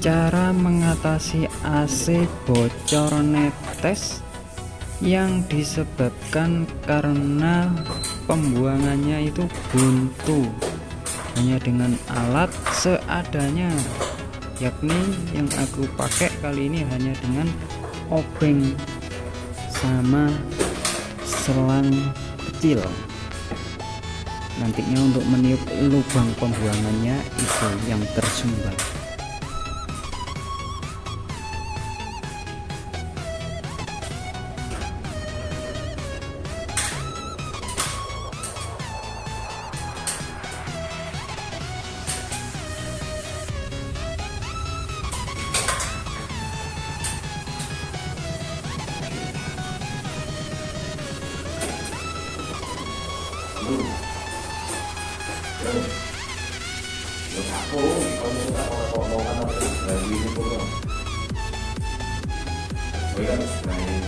cara mengatasi AC bocor netes yang disebabkan karena pembuangannya itu buntu. Hanya dengan alat seadanya. Yakni yang aku pakai kali ini hanya dengan obeng sama selang kecil nantinya untuk meniup lubang pembuangannya itu yang tersumbat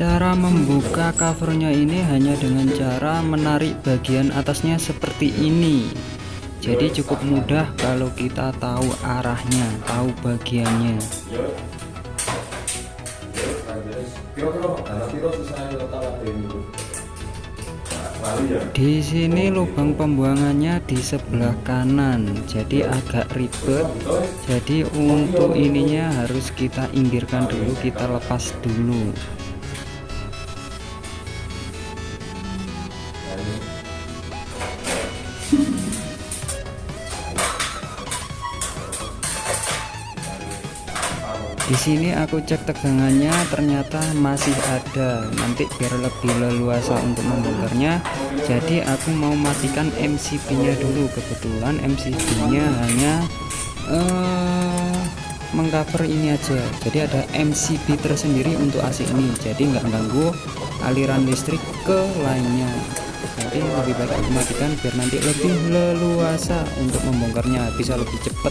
Cara membuka covernya ini hanya dengan cara menarik bagian atasnya seperti ini. Jadi cukup mudah kalau kita tahu arahnya tahu bagiannya. Di sini lubang pembuangannya di sebelah kanan jadi agak ribet. Jadi untuk ininya harus kita inggirkan dulu kita lepas dulu di sini aku cek tegangannya ternyata masih ada. Nanti biar lebih leluasa untuk membongkarnya jadi aku mau matikan MCB nya dulu. Kebetulan MCB nya hanya uh, mengcover ini aja. Jadi ada MCB tersendiri untuk AC ini. Jadi nggak ganggu aliran listrik ke lainnya. Jadi lebih baik aku matikan biar nanti lebih leluasa untuk membongkarnya. Bisa lebih cepat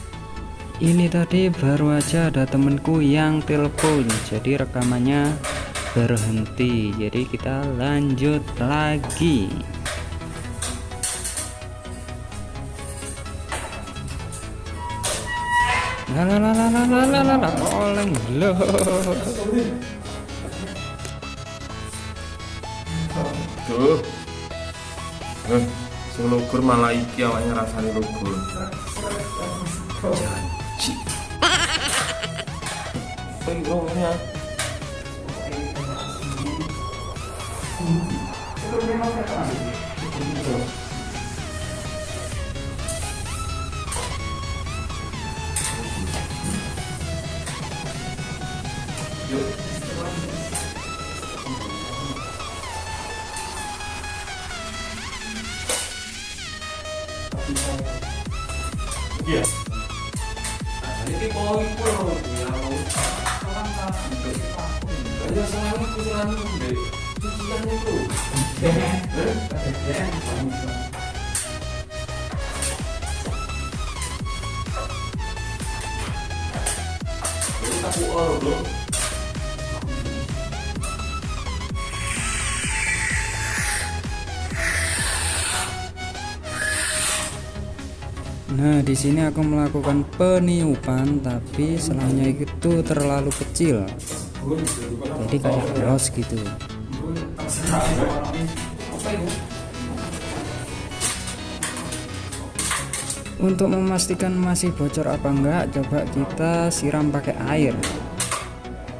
ini tadi baru aja ada temenku yang telepon jadi rekamannya berhenti jadi kita lanjut lagi lalalalalalala oleng loh Tuh. Eh, sing lugur malah iki awaknya rasane lugur. Janji Pengrong ya. Iya. Nah, di sini aku melakukan peniupan tapi selangnya itu terlalu kecil. Jadi kayak los gitu. Untuk memastikan masih bocor apa enggak, coba kita siram pakai air.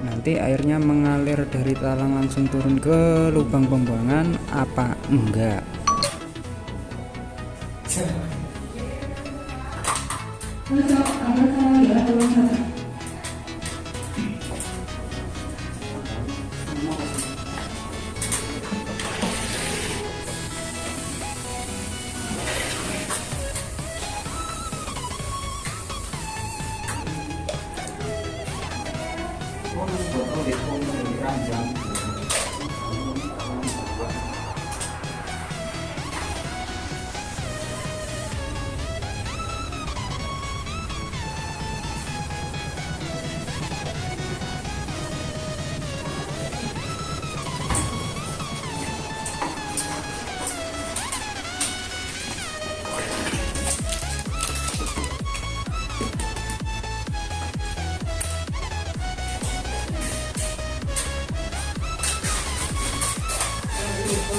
Nanti airnya mengalir dari talang langsung turun ke lubang pembuangan apa enggak. Untuk mendukung.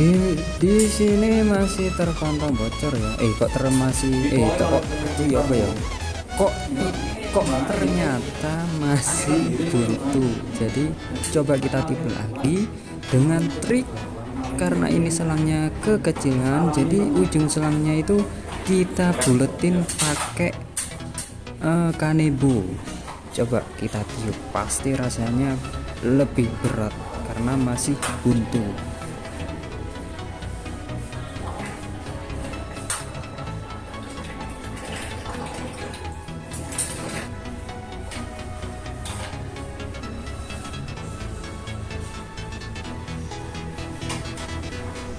Di di sini masih terpantau bocor ya. Eh kok ter masih eh kok itu ya apa ya? Kok kok ternyata masih buntu. Jadi coba kita tipu lagi dengan trik karena ini selangnya kekecilan jadi ujung selangnya itu kita buletin pakai uh, kanebo coba kita tiup pasti rasanya lebih berat karena masih buntu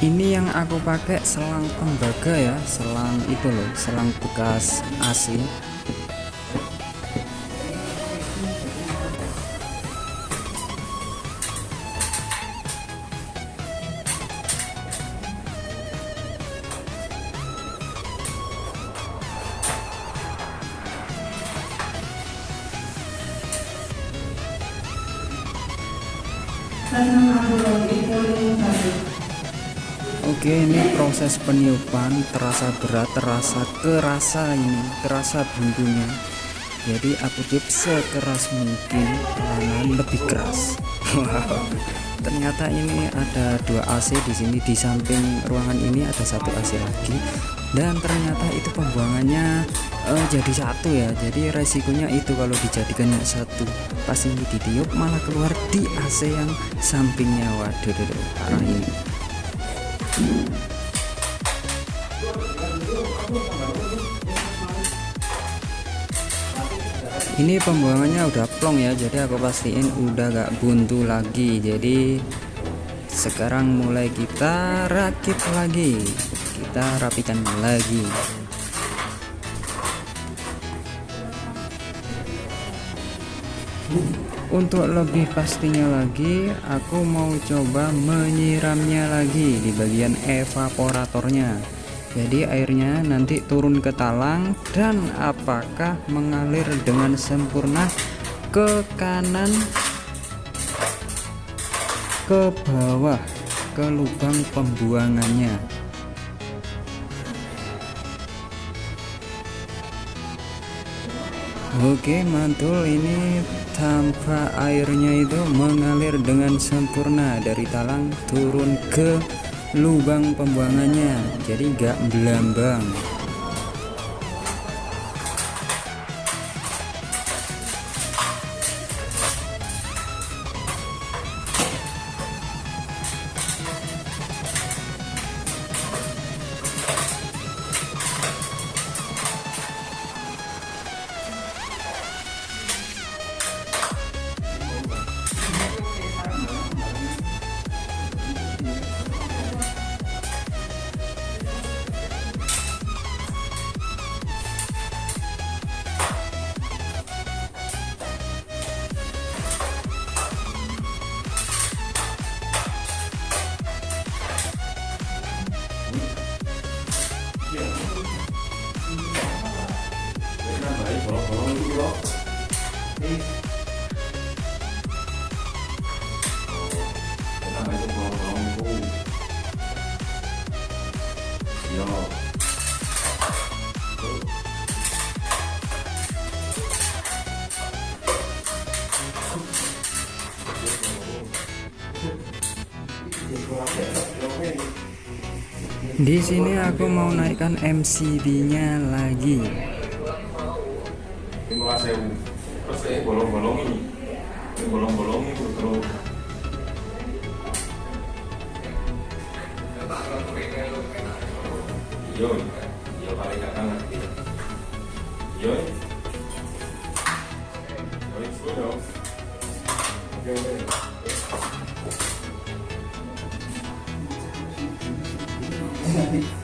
ini yang aku pakai selang tembaga ya selang itu loh selang bekas AC Oke ini proses peniupan terasa berat terasa kerasa ini kerasa buntunya. Jadi aku tiup sekeras mungkin pelanan lebih keras. Ternyata ini ada dua AC di sini. Di samping ruangan ini ada satu AC lagi. Dan ternyata itu pembuangannya uh, jadi satu ya. Jadi resikonya itu kalau dijadikan satu. Pas ini ditiup malah keluar di AC yang sampingnya. Waduh duh, parah ini ini pembuangannya udah plong ya jadi aku pastiin udah gak buntu lagi. Jadi sekarang mulai kita rakit lagi. Kita rapikan lagi untuk lebih pastinya lagi aku mau coba menyiramnya lagi di bagian evaporatornya. Jadi airnya nanti turun ke talang dan apakah mengalir dengan sempurna ke kanan ke bawah ke lubang pembuangannya Oke mantul ini tanpa airnya itu mengalir dengan sempurna dari talang turun ke lubang pembuangannya. Jadi gak belambang Di sini aku mau naikkan lagi. sewu terus ini bolong-bolong ini bolong-bolong Gracias.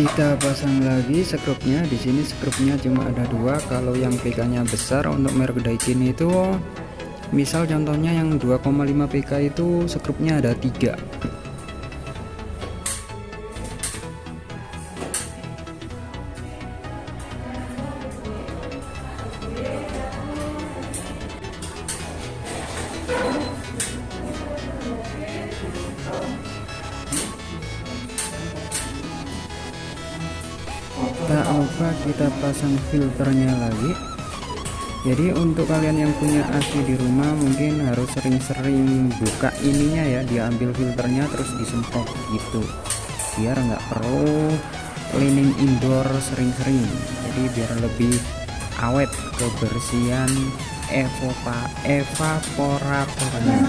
Kita pasang lagi skrupnya. Di sini skrupnya cuma ada dua. Kalau yang PK-nya besar untuk merek Daikin itu, misal contohnya yang 2,5 PK itu skrupnya ada tiga. Kita pasang filternya lagi. Jadi untuk kalian yang punya AC di rumah mungkin harus sering-sering buka ininya ya. Diambil filternya terus disemprot gitu. Biar nggak perlu cleaning indoor sering-sering. Jadi biar lebih awet kebersihan evopa evaporatornya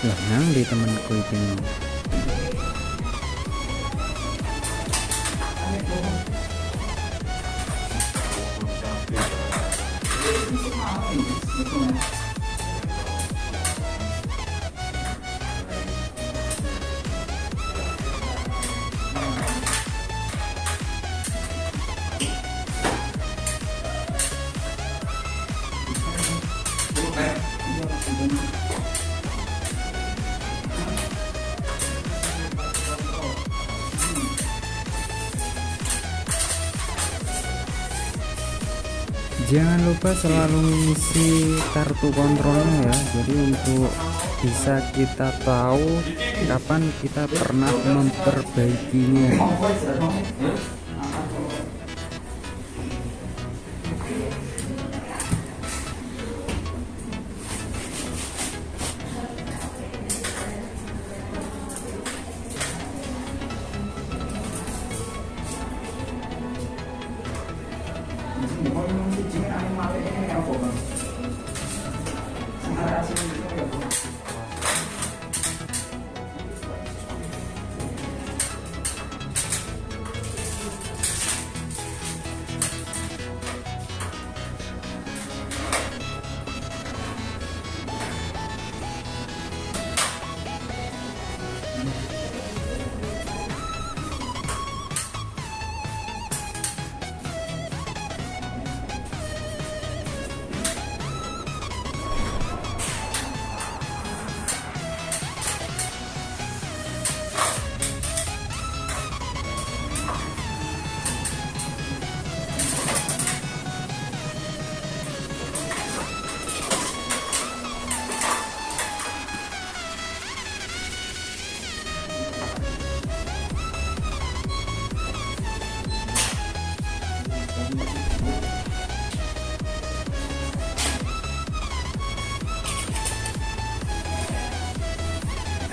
lengang di temenku itu jangan lupa selalu ngisi kartu kontrolnya ya. Jadi untuk bisa kita tahu kapan kita pernah memperbaikinya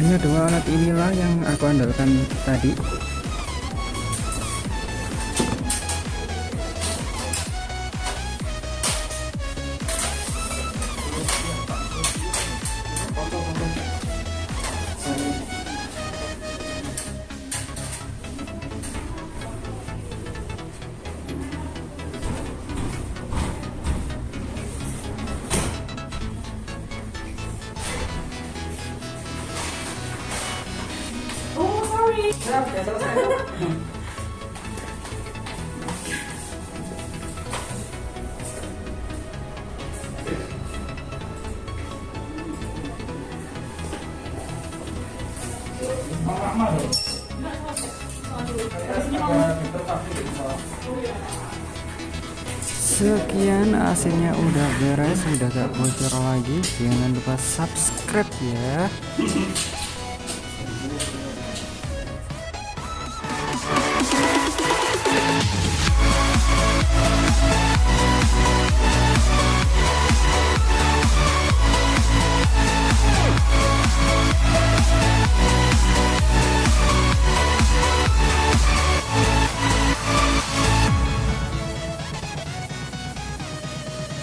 hanya dua alat inilah yang aku andalkan tadi sekian hasilnya udah beres udah gak bocor lagi. Jangan lupa subscribe ya